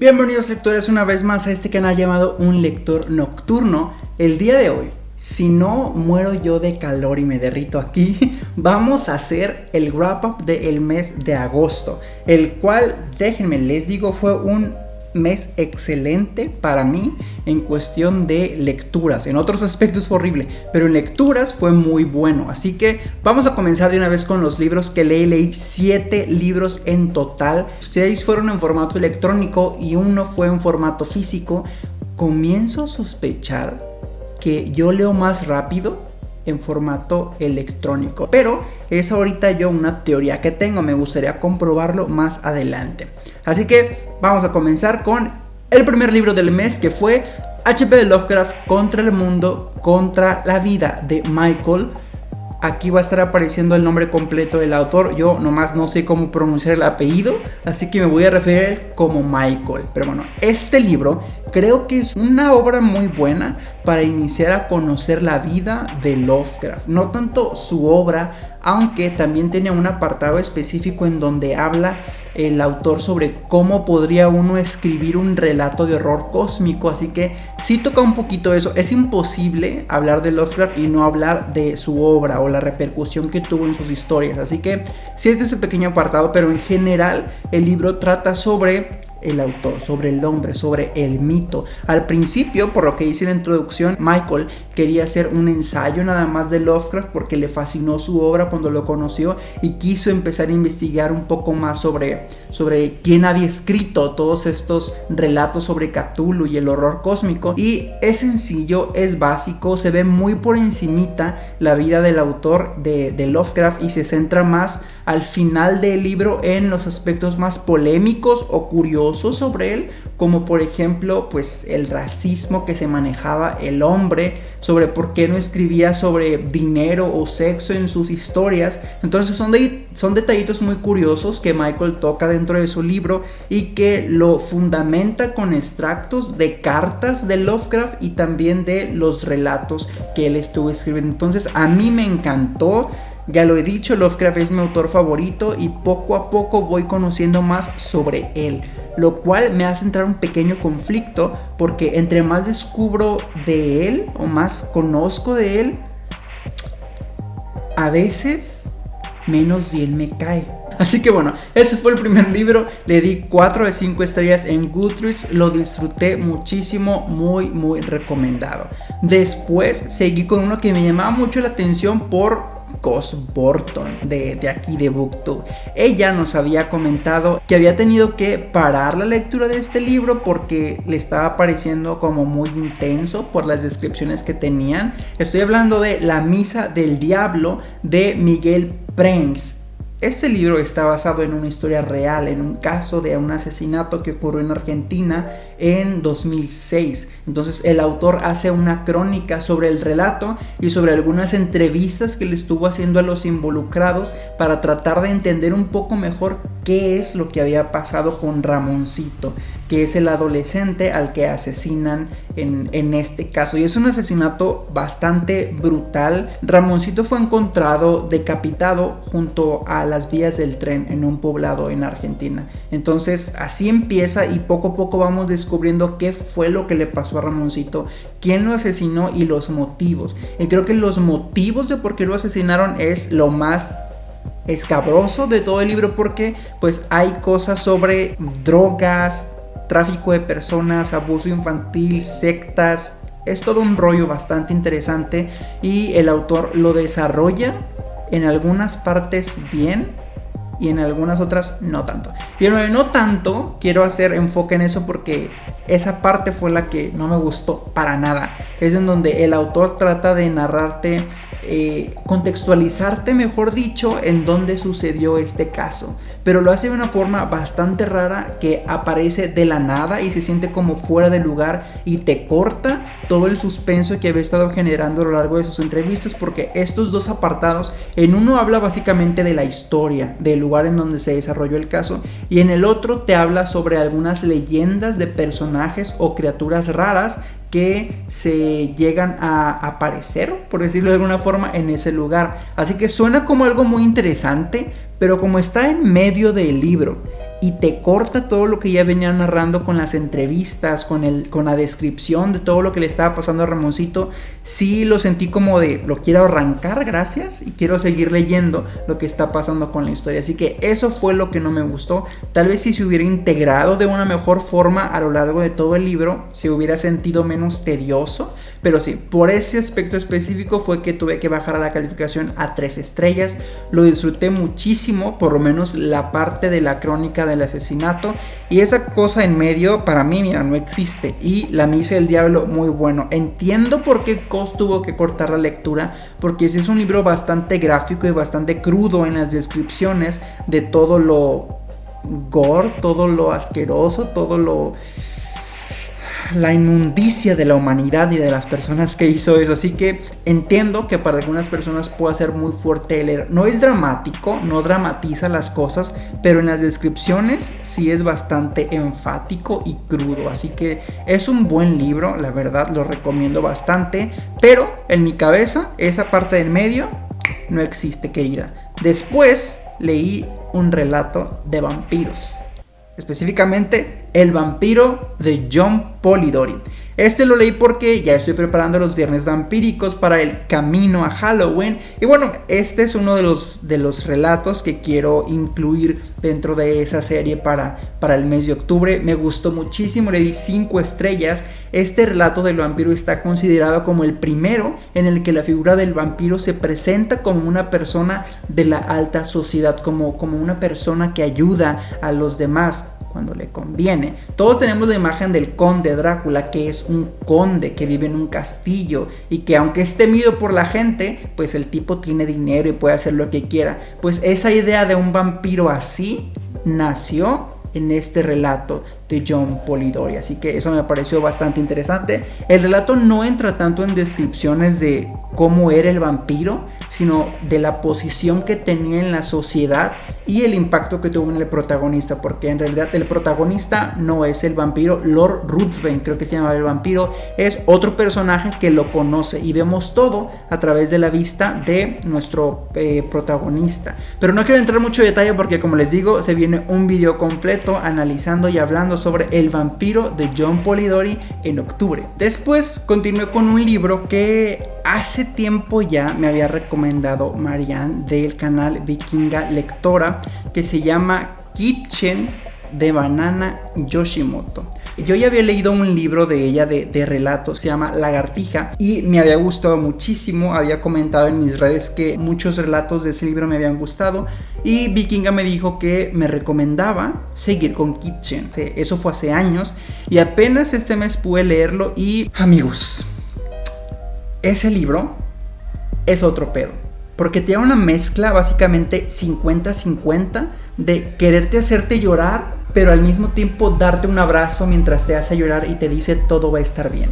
Bienvenidos lectores una vez más a este canal llamado Un Lector Nocturno. El día de hoy, si no muero yo de calor y me derrito aquí, vamos a hacer el wrap up del mes de agosto, el cual, déjenme les digo, fue un mes excelente para mí en cuestión de lecturas. En otros aspectos fue horrible, pero en lecturas fue muy bueno. Así que vamos a comenzar de una vez con los libros que leí. Leí 7 libros en total. 6 fueron en formato electrónico y uno fue en formato físico. Comienzo a sospechar que yo leo más rápido en formato electrónico. Pero es ahorita yo una teoría que tengo, me gustaría comprobarlo más adelante. Así que vamos a comenzar con el primer libro del mes que fue HP Lovecraft contra el mundo, contra la vida de Michael Aquí va a estar apareciendo el nombre completo del autor. Yo nomás no sé cómo pronunciar el apellido, así que me voy a referir como Michael. Pero bueno, este libro creo que es una obra muy buena para iniciar a conocer la vida de Lovecraft. No tanto su obra, aunque también tiene un apartado específico en donde habla el autor sobre cómo podría uno escribir un relato de horror cósmico, así que sí toca un poquito eso. Es imposible hablar de Lovecraft y no hablar de su obra o la repercusión que tuvo en sus historias, así que sí es de ese pequeño apartado, pero en general el libro trata sobre el autor, sobre el hombre, sobre el mito. Al principio, por lo que hice en la introducción, Michael quería hacer un ensayo nada más de Lovecraft porque le fascinó su obra cuando lo conoció y quiso empezar a investigar un poco más sobre, sobre quién había escrito todos estos relatos sobre Cthulhu y el horror cósmico. Y es sencillo, es básico, se ve muy por encimita la vida del autor de, de Lovecraft y se centra más al final del libro en los aspectos más polémicos o curiosos sobre él, como por ejemplo pues el racismo que se manejaba el hombre, sobre por qué no escribía sobre dinero o sexo en sus historias. Entonces son, son detallitos muy curiosos que Michael toca dentro de su libro y que lo fundamenta con extractos de cartas de Lovecraft y también de los relatos que él estuvo escribiendo. Entonces a mí me encantó. Ya lo he dicho, Lovecraft es mi autor favorito y poco a poco voy conociendo más sobre él, lo cual me hace entrar un pequeño conflicto porque entre más descubro de él o más conozco de él, a veces menos bien me cae. Así que bueno, ese fue el primer libro, le di 4 de 5 estrellas en Goodreads, lo disfruté muchísimo, muy muy recomendado. Después seguí con uno que me llamaba mucho la atención por Cos Borton de, de, aquí de Booktube. Ella nos había comentado que había tenido que parar la lectura de este libro porque le estaba pareciendo como muy intenso por las descripciones que tenían. Estoy hablando de La Misa del Diablo de Miguel Prince este libro está basado en una historia real, en un caso de un asesinato que ocurrió en Argentina en 2006. Entonces el autor hace una crónica sobre el relato y sobre algunas entrevistas que le estuvo haciendo a los involucrados para tratar de entender un poco mejor qué es lo que había pasado con Ramoncito, que es el adolescente al que asesinan en, en este caso. Y es un asesinato bastante brutal. Ramoncito fue encontrado decapitado junto a la las vías del tren en un poblado en Argentina. Entonces así empieza y poco a poco vamos descubriendo qué fue lo que le pasó a Ramoncito, quién lo asesinó y los motivos. Y creo que los motivos de por qué lo asesinaron es lo más escabroso de todo el libro porque pues hay cosas sobre drogas, tráfico de personas, abuso infantil, sectas, es todo un rollo bastante interesante y el autor lo desarrolla en algunas partes bien y en algunas otras no tanto. Y en no tanto, quiero hacer enfoque en eso porque esa parte fue la que no me gustó para nada. Es en donde el autor trata de narrarte, eh, contextualizarte, mejor dicho, en dónde sucedió este caso. Pero lo hace de una forma bastante rara que aparece de la nada y se siente como fuera de lugar y te corta todo el suspenso que había estado generando a lo largo de sus entrevistas porque estos dos apartados, en uno habla básicamente de la historia, del lugar en donde se desarrolló el caso y en el otro te habla sobre algunas leyendas de personajes o criaturas raras que se llegan a aparecer, por decirlo de alguna forma, en ese lugar. Así que suena como algo muy interesante, pero como está en medio del libro y te corta todo lo que ya venía narrando con las entrevistas, con, el, con la descripción de todo lo que le estaba pasando a Ramoncito, sí lo sentí como de lo quiero arrancar, gracias, y quiero seguir leyendo lo que está pasando con la historia. Así que eso fue lo que no me gustó. Tal vez si se hubiera integrado de una mejor forma a lo largo de todo el libro, se hubiera sentido menos tedioso, pero sí, por ese aspecto específico fue que tuve que bajar a la calificación a tres estrellas. Lo disfruté muchísimo, por lo menos la parte de la crónica del asesinato. Y esa cosa en medio, para mí, mira, no existe. Y la misa del diablo, muy bueno. Entiendo por qué Cos tuvo que cortar la lectura, porque ese es un libro bastante gráfico y bastante crudo en las descripciones de todo lo gore, todo lo asqueroso, todo lo la inmundicia de la humanidad y de las personas que hizo eso. Así que entiendo que para algunas personas puede ser muy fuerte leer. No es dramático, no dramatiza las cosas, pero en las descripciones sí es bastante enfático y crudo. Así que es un buen libro, la verdad lo recomiendo bastante. Pero en mi cabeza, esa parte del medio no existe, querida. Después leí un relato de vampiros específicamente El vampiro de John Polidori. Este lo leí porque ya estoy preparando los viernes vampíricos para el camino a Halloween. Y bueno, este es uno de los, de los relatos que quiero incluir dentro de esa serie para, para el mes de octubre. Me gustó muchísimo, le di 5 estrellas. Este relato del vampiro está considerado como el primero en el que la figura del vampiro se presenta como una persona de la alta sociedad, como, como una persona que ayuda a los demás cuando le conviene. Todos tenemos la imagen del conde Drácula, que es un conde que vive en un castillo y que aunque es temido por la gente, pues el tipo tiene dinero y puede hacer lo que quiera. Pues esa idea de un vampiro así nació en este relato John Polidori. Así que eso me pareció bastante interesante. El relato no entra tanto en descripciones de cómo era el vampiro, sino de la posición que tenía en la sociedad y el impacto que tuvo en el protagonista, porque en realidad el protagonista no es el vampiro, Lord Ruthven, creo que se llama el vampiro, es otro personaje que lo conoce y vemos todo a través de la vista de nuestro eh, protagonista. Pero no quiero entrar mucho en detalle porque como les digo, se viene un video completo analizando y hablando sobre el vampiro de John Polidori en octubre. Después continué con un libro que hace tiempo ya me había recomendado Marianne del canal Vikinga Lectora que se llama Kitchen de Banana Yoshimoto. Yo ya había leído un libro de ella de, relatos, se llama Lagartija, y me había gustado muchísimo. Había comentado en mis redes que muchos relatos de ese libro me habían gustado. Y Vikinga me dijo que me recomendaba seguir con Kitchen. Eso fue hace años, y apenas este mes pude leerlo. Y amigos, ese libro es otro pedo. Porque tiene una mezcla básicamente 50-50 de quererte hacerte llorar, pero al mismo tiempo darte un abrazo mientras te hace llorar y te dice todo va a estar bien.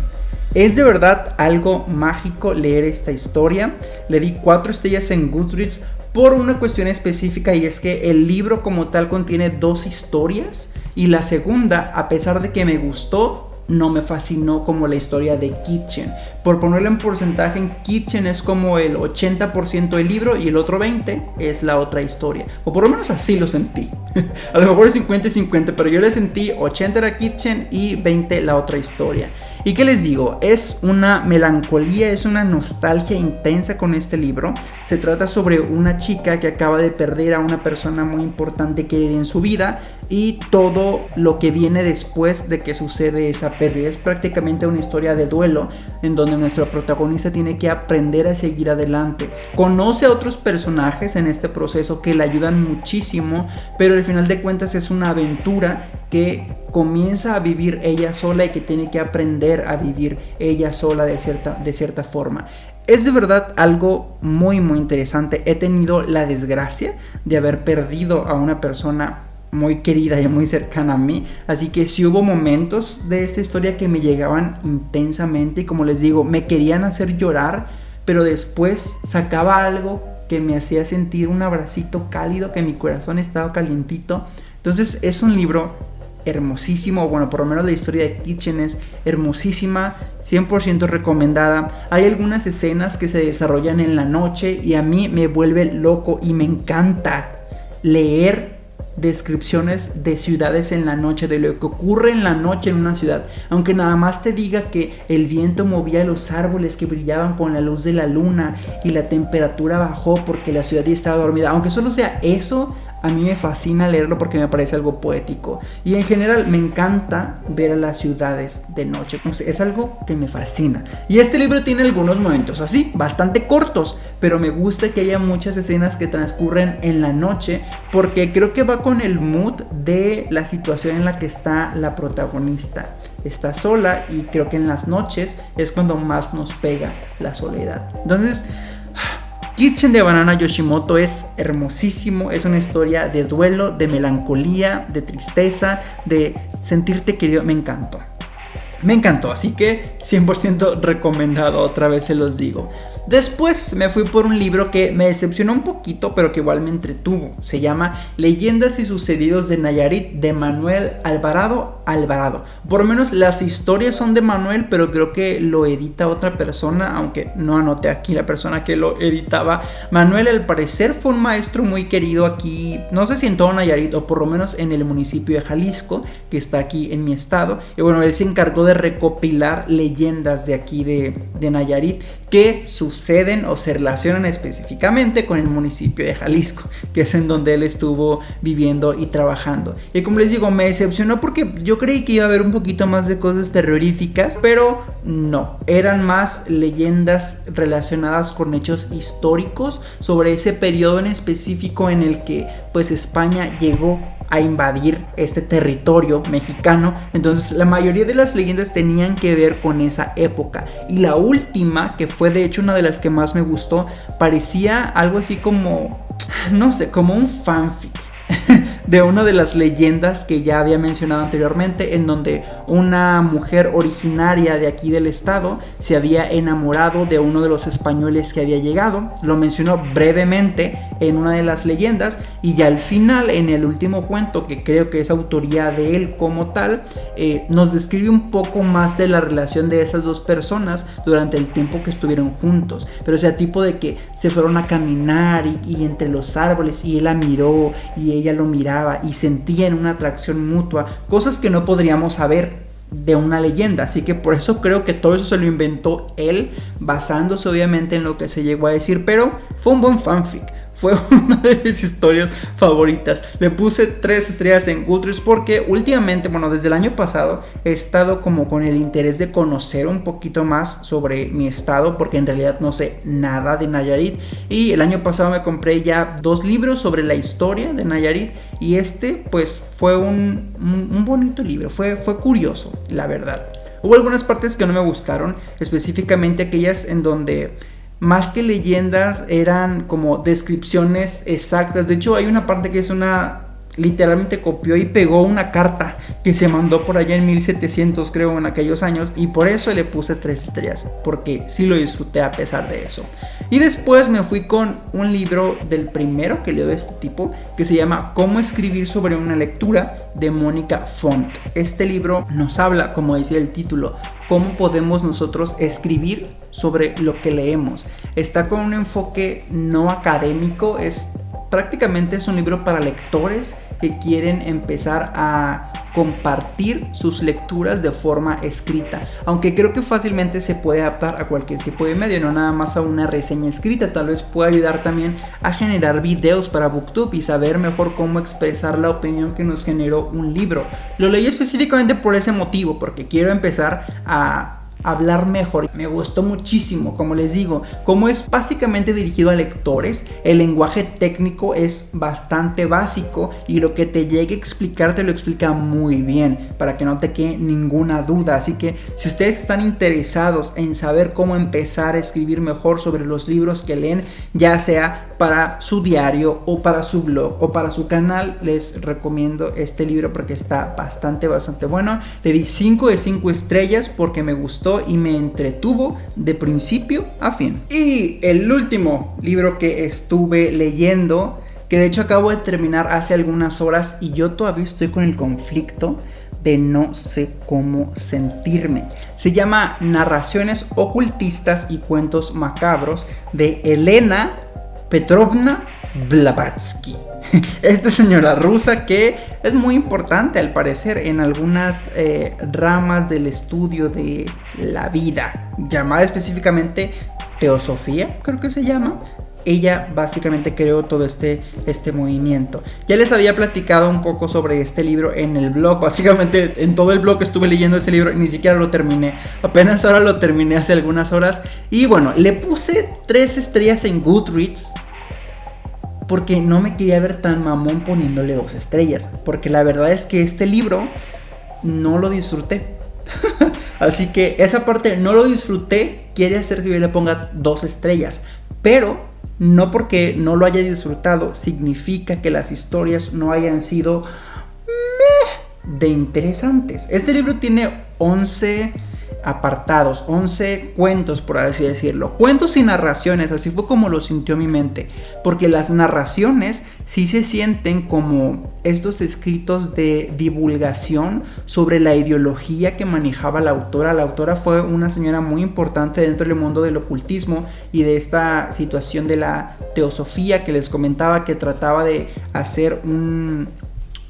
Es de verdad algo mágico leer esta historia. Le di cuatro estrellas en Goodreads por una cuestión específica y es que el libro como tal contiene dos historias y la segunda, a pesar de que me gustó, no me fascinó como la historia de Kitchen. Por ponerle en porcentaje, en Kitchen es como el 80% del libro y el otro 20% es la otra historia. O por lo menos así lo sentí. A lo mejor es 50 y 50, pero yo le sentí 80 era Kitchen y 20 la otra historia. ¿Y qué les digo? Es una melancolía, es una nostalgia intensa con este libro. Se trata sobre una chica que acaba de perder a una persona muy importante que en su vida y todo lo que viene después de que sucede esa pérdida. Es prácticamente una historia de duelo en donde nuestro protagonista tiene que aprender a seguir adelante. Conoce a otros personajes en este proceso que le ayudan muchísimo, pero al final de cuentas es una aventura que comienza a vivir ella sola y que tiene que aprender a vivir ella sola de cierta, de cierta forma. Es de verdad algo muy muy interesante. He tenido la desgracia de haber perdido a una persona muy querida y muy cercana a mí. Así que sí hubo momentos de esta historia que me llegaban intensamente y como les digo, me querían hacer llorar, pero después sacaba algo que me hacía sentir un abracito cálido, que mi corazón estaba calientito. Entonces es un libro hermosísimo, bueno, por lo menos la historia de Kitchen es hermosísima, 100% recomendada. Hay algunas escenas que se desarrollan en la noche y a mí me vuelve loco y me encanta leer descripciones de ciudades en la noche, de lo que ocurre en la noche en una ciudad. Aunque nada más te diga que el viento movía los árboles que brillaban con la luz de la luna y la temperatura bajó porque la ciudad ya estaba dormida. Aunque solo sea eso, a mí me fascina leerlo porque me parece algo poético. Y en general me encanta ver a las ciudades de noche. es algo que me fascina. Y este libro tiene algunos momentos así, bastante cortos, pero me gusta que haya muchas escenas que transcurren en la noche porque creo que va con el mood de la situación en la que está la protagonista. Está sola y creo que en las noches es cuando más nos pega la soledad. Entonces... Kitchen de Banana Yoshimoto es hermosísimo, es una historia de duelo, de melancolía, de tristeza, de sentirte querido, me encantó. Me encantó, así que 100% recomendado, otra vez se los digo. Después me fui por un libro que me decepcionó un poquito, pero que igual me entretuvo. Se llama Leyendas y sucedidos de Nayarit de Manuel Alvarado Alvarado. Por lo menos las historias son de Manuel, pero creo que lo edita otra persona, aunque no anoté aquí la persona que lo editaba. Manuel al parecer fue un maestro muy querido aquí, no sé si en todo Nayarit o por lo menos en el municipio de Jalisco, que está aquí en mi estado. Y bueno, él se encargó de recopilar leyendas de aquí de, de Nayarit que suceden o se relacionan específicamente con el municipio de Jalisco, que es en donde él estuvo viviendo y trabajando. Y como les digo, me decepcionó porque yo creí que iba a haber un poquito más de cosas terroríficas, pero no, eran más leyendas relacionadas con hechos históricos sobre ese periodo en específico en el que pues España llegó a invadir este territorio mexicano. Entonces la mayoría de las leyendas tenían que ver con esa época. Y la última, que fue de hecho una de las que más me gustó, parecía algo así como, no sé, como un fanfic. de una de las leyendas que ya había mencionado anteriormente, en donde una mujer originaria de aquí del estado se había enamorado de uno de los españoles que había llegado. Lo mencionó brevemente en una de las leyendas y ya al final, en el último cuento, que creo que es autoría de él como tal, eh, nos describe un poco más de la relación de esas dos personas durante el tiempo que estuvieron juntos. Pero o sea, tipo de que se fueron a caminar y, y entre los árboles y él la miró y ella lo miraba y sentían una atracción mutua, cosas que no podríamos saber de una leyenda, así que por eso creo que todo eso se lo inventó él, basándose obviamente en lo que se llegó a decir, pero fue un buen fanfic fue una de mis historias favoritas. Le puse tres estrellas en Goodreads porque últimamente, bueno, desde el año pasado he estado como con el interés de conocer un poquito más sobre mi estado porque en realidad no sé nada de Nayarit. Y el año pasado me compré ya dos libros sobre la historia de Nayarit y este pues fue un, un, bonito libro, fue, fue curioso, la verdad. Hubo algunas partes que no me gustaron, específicamente aquellas en donde más que leyendas eran como descripciones exactas. De hecho, hay una parte que es una literalmente copió y pegó una carta que se mandó por allá en 1700 creo en aquellos años y por eso le puse tres estrellas porque sí lo disfruté a pesar de eso. Y después me fui con un libro del primero que leo de este tipo que se llama cómo escribir sobre una lectura de Mónica Font. Este libro nos habla como decía el título cómo podemos nosotros escribir sobre lo que leemos. Está con un enfoque no académico es prácticamente es un libro para lectores que quieren empezar a compartir sus lecturas de forma escrita, aunque creo que fácilmente se puede adaptar a cualquier tipo de medio, no nada más a una reseña escrita, tal vez pueda ayudar también a generar videos para Booktube y saber mejor cómo expresar la opinión que nos generó un libro. Lo leí específicamente por ese motivo, porque quiero empezar a hablar mejor. Me gustó muchísimo, como les digo, como es básicamente dirigido a lectores, el lenguaje técnico es bastante básico y lo que te llegue a explicar te lo explica muy bien para que no te quede ninguna duda. Así que si ustedes están interesados en saber cómo empezar a escribir mejor sobre los libros que leen, ya sea para su diario o para su blog o para su canal, les recomiendo este libro porque está bastante, bastante bueno. Le di 5 de 5 estrellas porque me gustó y me entretuvo de principio a fin. Y el último libro que estuve leyendo, que de hecho acabo de terminar hace algunas horas y yo todavía estoy con el conflicto de no sé cómo sentirme. Se llama Narraciones ocultistas y cuentos macabros de Elena Petrovna Blavatsky. Esta señora rusa que es muy importante al parecer en algunas eh, ramas del estudio de la vida, llamada específicamente teosofía, creo que se llama, ella básicamente creó todo este, este movimiento. Ya les había platicado un poco sobre este libro en el blog. Básicamente en todo el blog estuve leyendo ese libro y ni siquiera lo terminé. Apenas ahora lo terminé hace algunas horas. Y bueno, le puse tres estrellas en Goodreads. Porque no me quería ver tan mamón poniéndole dos estrellas. Porque la verdad es que este libro no lo disfruté. Así que esa parte no lo disfruté quiere hacer que yo le ponga dos estrellas. Pero no porque no lo haya disfrutado significa que las historias no hayan sido de interesantes. Este libro tiene 11 apartados, 11 cuentos, por así decirlo. Cuentos y narraciones, así fue como lo sintió mi mente. Porque las narraciones sí se sienten como estos escritos de divulgación sobre la ideología que manejaba la autora. La autora fue una señora muy importante dentro del mundo del ocultismo y de esta situación de la teosofía que les comentaba que trataba de hacer un...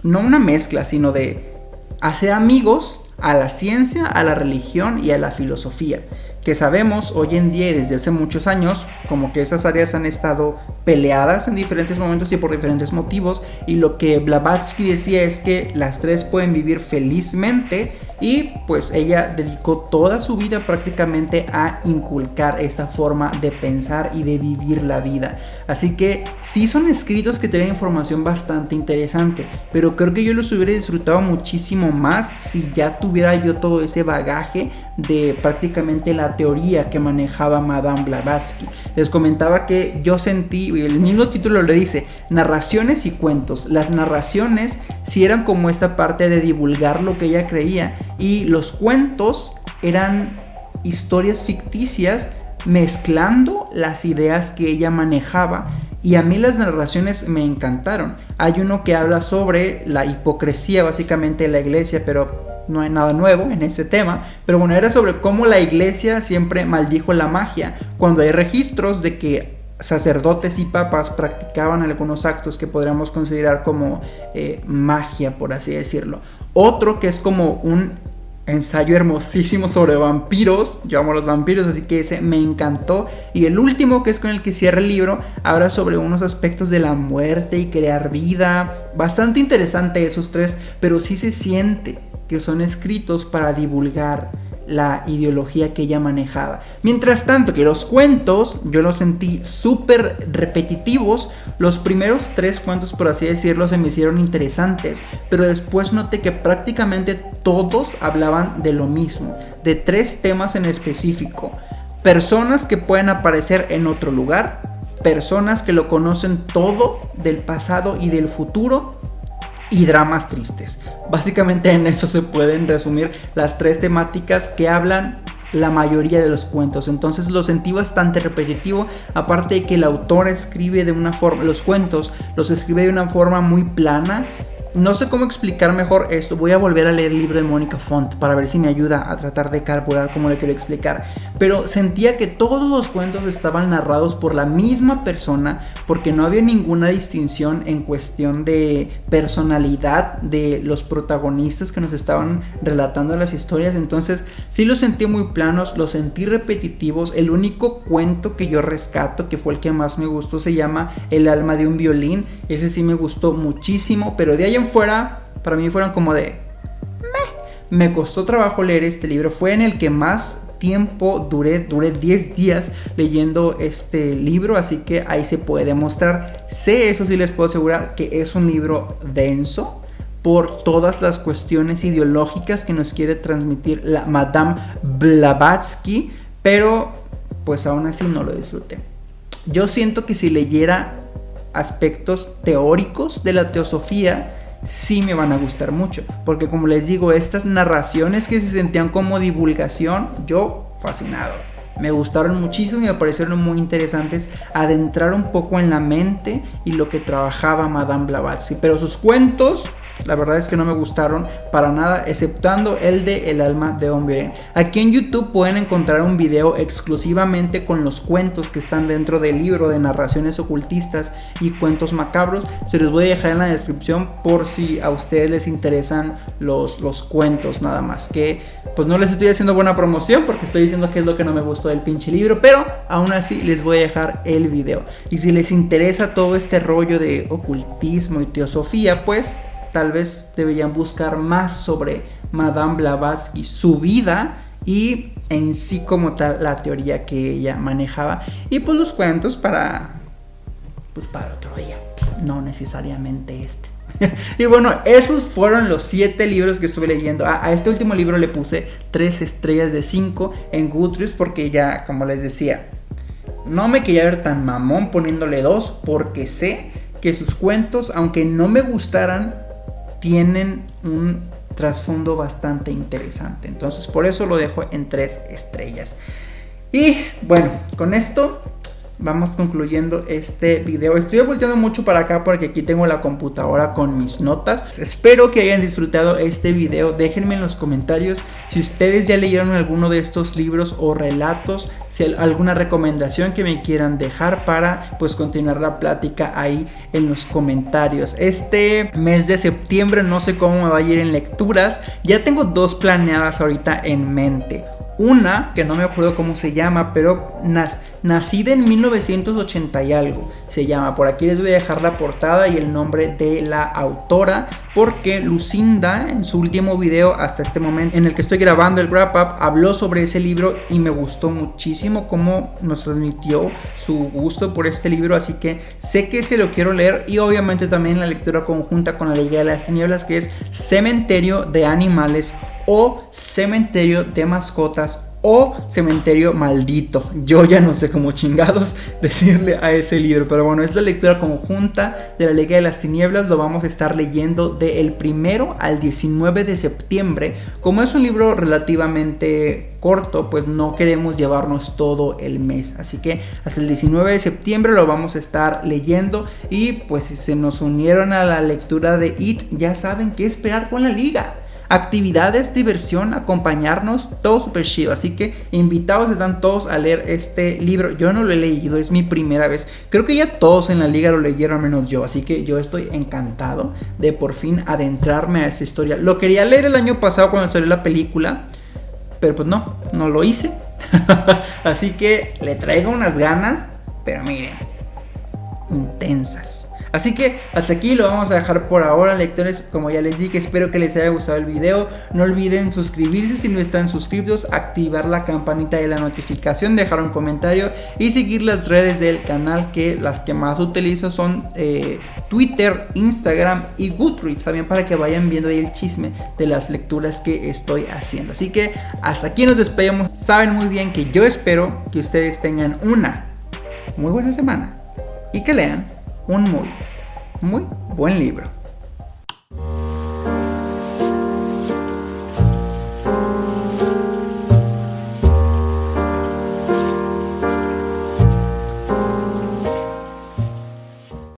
no una mezcla, sino de hacer amigos a la ciencia, a la religión y a la filosofía, que sabemos hoy en día y desde hace muchos años como que esas áreas han estado peleadas en diferentes momentos y por diferentes motivos y lo que Blavatsky decía es que las tres pueden vivir felizmente y pues ella dedicó toda su vida prácticamente a inculcar esta forma de pensar y de vivir la vida. Así que sí son escritos que tienen información bastante interesante, pero creo que yo los hubiera disfrutado muchísimo más si ya tuviera yo todo ese bagaje de prácticamente la teoría que manejaba Madame Blavatsky. Les comentaba que yo sentí, el mismo título le dice, narraciones y cuentos. Las narraciones sí eran como esta parte de divulgar lo que ella creía y los cuentos eran historias ficticias mezclando las ideas que ella manejaba y a mí las narraciones me encantaron. Hay uno que habla sobre la hipocresía básicamente de la iglesia, pero no hay nada nuevo en ese tema, pero bueno, era sobre cómo la iglesia siempre maldijo la magia, cuando hay registros de que sacerdotes y papas practicaban algunos actos que podríamos considerar como eh, magia, por así decirlo. Otro que es como un ensayo hermosísimo sobre vampiros, yo amo los vampiros, así que ese me encantó. Y el último, que es con el que cierra el libro, habla sobre unos aspectos de la muerte y crear vida. Bastante interesante esos tres, pero sí se siente que son escritos para divulgar la ideología que ella manejaba. Mientras tanto que los cuentos yo los sentí súper repetitivos. Los primeros tres cuentos, por así decirlo, se me hicieron interesantes, pero después noté que prácticamente todos hablaban de lo mismo, de tres temas en específico. Personas que pueden aparecer en otro lugar, personas que lo conocen todo del pasado y del futuro y dramas tristes. Básicamente en eso se pueden resumir las tres temáticas que hablan la mayoría de los cuentos. Entonces lo sentí bastante repetitivo, aparte de que el autor escribe de una forma, los cuentos los escribe de una forma muy plana no sé cómo explicar mejor esto. Voy a volver a leer el libro de Mónica Font para ver si me ayuda a tratar de carburar como le quiero explicar. Pero sentía que todos los cuentos estaban narrados por la misma persona porque no había ninguna distinción en cuestión de personalidad de los protagonistas que nos estaban relatando las historias. Entonces sí los sentí muy planos, los sentí repetitivos. El único cuento que yo rescato, que fue el que más me gustó, se llama El alma de un violín. Ese sí me gustó muchísimo, pero de ahí fuera, para mí fueron como de... Me costó trabajo leer este libro, fue en el que más tiempo duré, duré 10 días leyendo este libro, así que ahí se puede demostrar. Sé, eso sí les puedo asegurar, que es un libro denso por todas las cuestiones ideológicas que nos quiere transmitir la Madame Blavatsky, pero pues aún así no lo disfruté. Yo siento que si leyera aspectos teóricos de la teosofía, sí me van a gustar mucho. Porque como les digo, estas narraciones que se sentían como divulgación, yo fascinado. Me gustaron muchísimo y me parecieron muy interesantes adentrar un poco en la mente y lo que trabajaba Madame Blavatsky. Pero sus cuentos la verdad es que no me gustaron para nada, exceptuando el de El alma de hombre. Aquí en YouTube pueden encontrar un video exclusivamente con los cuentos que están dentro del libro de narraciones ocultistas y cuentos macabros. Se los voy a dejar en la descripción por si a ustedes les interesan los, los cuentos nada más. Que pues no les estoy haciendo buena promoción porque estoy diciendo que es lo que no me gustó del pinche libro, pero aún así les voy a dejar el video. Y si les interesa todo este rollo de ocultismo y teosofía, pues tal vez deberían buscar más sobre Madame Blavatsky, su vida y en sí como tal la teoría que ella manejaba y pues los cuentos para pues para otro día, no necesariamente este. y bueno, esos fueron los siete libros que estuve leyendo. A, este último libro le puse tres estrellas de 5 en Goodreads porque ya, como les decía, no me quería ver tan mamón poniéndole dos porque sé que sus cuentos, aunque no me gustaran, tienen un trasfondo bastante interesante. Entonces por eso lo dejo en tres estrellas. Y bueno, con esto vamos concluyendo este video. Estoy volteando mucho para acá porque aquí tengo la computadora con mis notas. Espero que hayan disfrutado este video. Déjenme en los comentarios si ustedes ya leyeron alguno de estos libros o relatos. Si alguna recomendación que me quieran dejar para pues continuar la plática ahí en los comentarios. Este mes de septiembre no sé cómo me va a ir en lecturas. Ya tengo dos planeadas ahorita en mente. Una, que no me acuerdo cómo se llama, pero nacida en 1980 y algo, se llama. Por aquí les voy a dejar la portada y el nombre de la autora, porque Lucinda, en su último video hasta este momento en el que estoy grabando el wrap up, habló sobre ese libro y me gustó muchísimo cómo nos transmitió su gusto por este libro, así que sé que se lo quiero leer y obviamente también la lectura conjunta con la Liga de las Tinieblas, que es Cementerio de Animales o cementerio de mascotas o cementerio maldito. Yo ya no sé cómo chingados decirle a ese libro, pero bueno, es la lectura conjunta de la Liga de las Tinieblas. Lo vamos a estar leyendo del primero al 19 de septiembre. Como es un libro relativamente corto, pues no queremos llevarnos todo el mes. Así que hasta el 19 de septiembre lo vamos a estar leyendo. Y pues si se nos unieron a la lectura de It, ya saben qué esperar con la liga actividades, diversión, acompañarnos, todo súper chido. Así que invitados están todos a leer este libro. Yo no lo he leído, es mi primera vez. Creo que ya todos en la liga lo leyeron, menos yo. Así que yo estoy encantado de por fin adentrarme a esta historia. Lo quería leer el año pasado cuando salió la película, pero pues no, no lo hice. Así que le traigo unas ganas, pero miren, intensas. Así que hasta aquí lo vamos a dejar por ahora lectores, como ya les dije, espero que les haya gustado el video, no olviden suscribirse si no están suscritos, activar la campanita de la notificación, dejar un comentario y seguir las redes del canal que las que más utilizo son eh, Twitter, Instagram y Goodreads, también para que vayan viendo ahí el chisme de las lecturas que estoy haciendo. Así que hasta aquí nos despedimos, saben muy bien que yo espero que ustedes tengan una muy buena semana y que lean un muy, muy buen libro.